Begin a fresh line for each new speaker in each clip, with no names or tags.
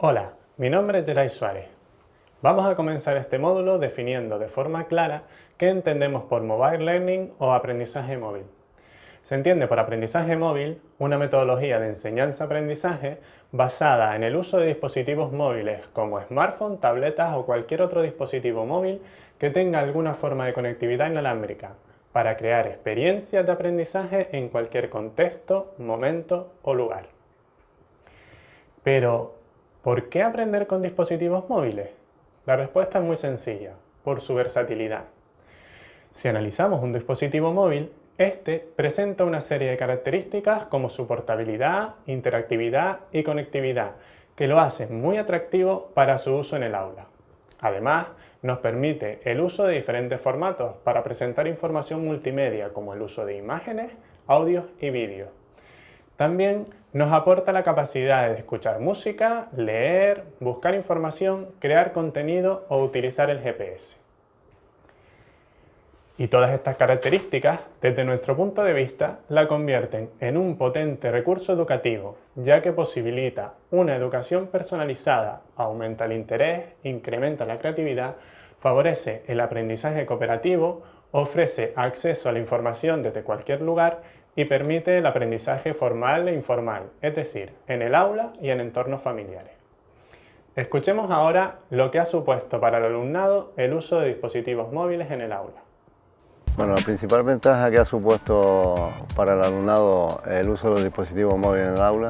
Hola, mi nombre es Geray Suárez. Vamos a comenzar este módulo definiendo de forma clara qué entendemos por Mobile Learning o aprendizaje móvil. Se entiende por aprendizaje móvil una metodología de enseñanza-aprendizaje basada en el uso de dispositivos móviles como smartphone, tabletas o cualquier otro dispositivo móvil que tenga alguna forma de conectividad inalámbrica para crear experiencias de aprendizaje en cualquier contexto, momento o lugar. Pero, ¿por qué aprender con dispositivos móviles? La respuesta es muy sencilla, por su versatilidad. Si analizamos un dispositivo móvil, este presenta una serie de características como su portabilidad, interactividad y conectividad, que lo hacen muy atractivo para su uso en el aula. Además, nos permite el uso de diferentes formatos para presentar información multimedia como el uso de imágenes, audios y vídeos. También nos aporta la capacidad de escuchar música, leer, buscar información, crear contenido o utilizar el GPS. Y todas estas características, desde nuestro punto de vista, la convierten en un potente recurso educativo, ya que posibilita una educación personalizada, aumenta el interés, incrementa la creatividad, favorece el aprendizaje cooperativo, ofrece acceso a la información desde cualquier lugar y permite el aprendizaje formal e informal, es decir, en el aula y en entornos familiares. Escuchemos ahora lo que ha supuesto para el alumnado el uso de dispositivos móviles en el aula.
Bueno, la principal ventaja que ha supuesto para el alumnado el uso de los dispositivos móviles en el aula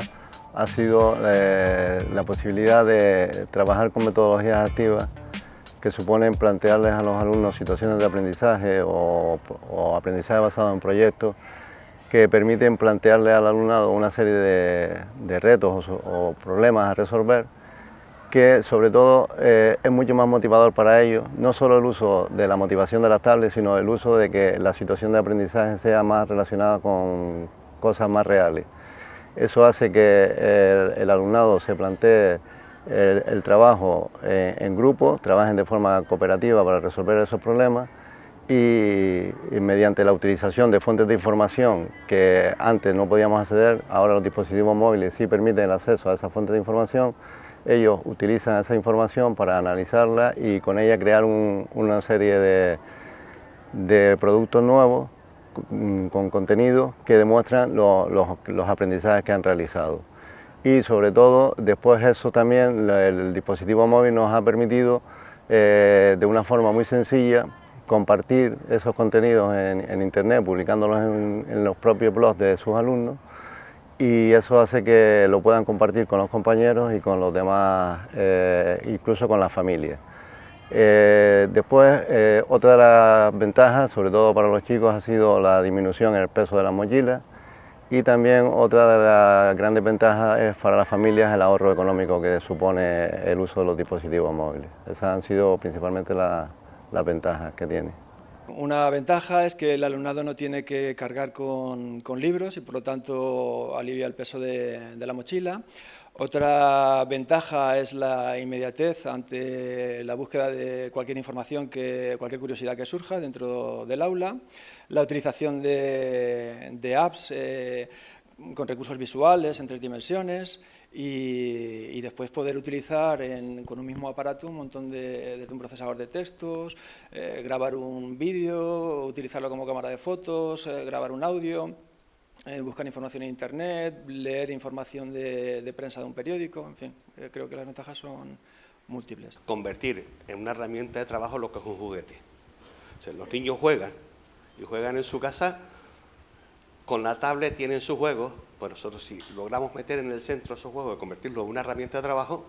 ha sido eh, la posibilidad de trabajar con metodologías activas que suponen plantearles a los alumnos situaciones de aprendizaje o, aprendizaje basado en proyectos que permiten plantearle al alumnado una serie de, retos o problemas a resolver que sobre todo eh, es mucho más motivador para ellos, no solo el uso de la motivación de las tablets, sino el uso de que la situación de aprendizaje sea más relacionada con cosas más reales. Eso hace que el, alumnado se plantee el, trabajo eh, en grupo, trabajen de forma cooperativa para resolver esos problemas y, mediante la utilización de fuentes de información que antes no podíamos acceder, ahora los dispositivos móviles sí permiten el acceso a esas fuentes de información, ellos utilizan esa información para analizarla y con ella crear una serie de, productos nuevos con contenido que demuestran los aprendizajes que han realizado. Y sobre todo, después eso también, el dispositivo móvil nos ha permitido eh, de una forma muy sencilla compartir esos contenidos en, internet, publicándolos en los propios blogs de sus alumnos y eso hace que lo puedan compartir con los compañeros y con los demás, eh, incluso con la familia. Eh, después, eh, otra de las ventajas, sobre todo para los chicos, ha sido la disminución en el peso de la mochila y también otra de las grandes ventajas es para las familias el ahorro económico que supone el uso de los dispositivos móviles. Esas han sido principalmente las ventajas que tiene.
Una ventaja es que el alumnado no tiene que cargar con, libros y por lo tanto alivia el peso de, la mochila. Otra ventaja es la inmediatez ante la búsqueda de cualquier información, que, cualquier curiosidad que surja dentro del aula. La utilización de, apps eh, con recursos visuales en tres dimensiones y, después poder utilizar con un mismo aparato un montón de, un procesador de textos, eh, grabar un vídeo, utilizarlo como cámara de fotos, eh, grabar un audio, eh, buscar información en internet, leer información de, prensa de un periódico, en fin, creo que las ventajas son múltiples.
Convertir en una herramienta de trabajo lo que es un juguete. los niños juegan y juegan en su casa con la tablet tienen sus juegos, pues nosotros si logramos meter en el centro esos juegos y convertirlos en una herramienta de trabajo,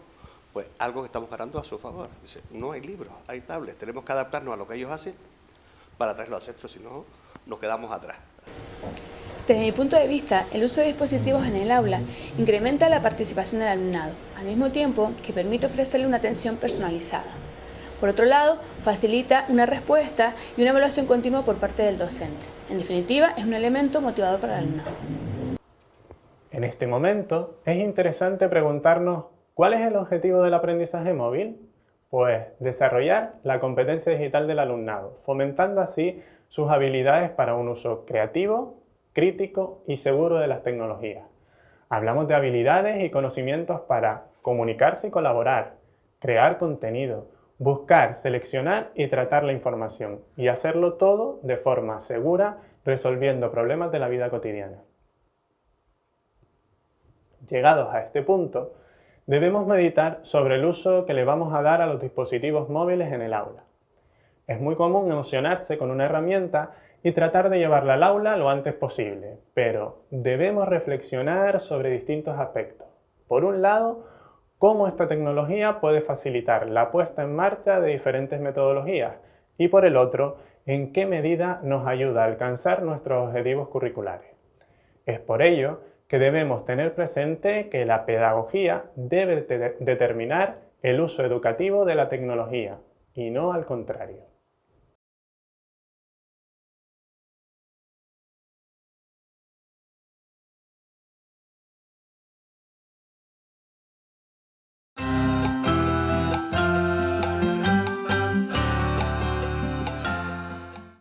pues algo que estamos ganando a su favor. Dice, no hay libros, hay tablets, tenemos que adaptarnos a lo que ellos hacen para traerlo al centro, si no nos quedamos atrás.
Desde mi punto de vista, el uso de dispositivos en el aula incrementa la participación del alumnado, al mismo tiempo que permite ofrecerle una atención personalizada. Por otro lado, facilita una respuesta y una evaluación continua por parte del docente. En definitiva, es un elemento motivador para el alumnado.
En este momento, es interesante preguntarnos ¿cuál es el objetivo del aprendizaje móvil? Pues desarrollar la competencia digital del alumnado, fomentando así sus habilidades para un uso creativo, crítico y seguro de las tecnologías. Hablamos de habilidades y conocimientos para comunicarse y colaborar, crear contenido, buscar, seleccionar y tratar la información y hacerlo todo de forma segura resolviendo problemas de la vida cotidiana. Llegados a este punto, debemos meditar sobre el uso que le vamos a dar a los dispositivos móviles en el aula. Es muy común emocionarse con una herramienta y tratar de llevarla al aula lo antes posible, pero debemos reflexionar sobre distintos aspectos. Por un lado, cómo esta tecnología puede facilitar la puesta en marcha de diferentes metodologías y por el otro, en qué medida nos ayuda a alcanzar nuestros objetivos curriculares. Es por ello que debemos tener presente que la pedagogía debe determinar el uso educativo de la tecnología y no al contrario.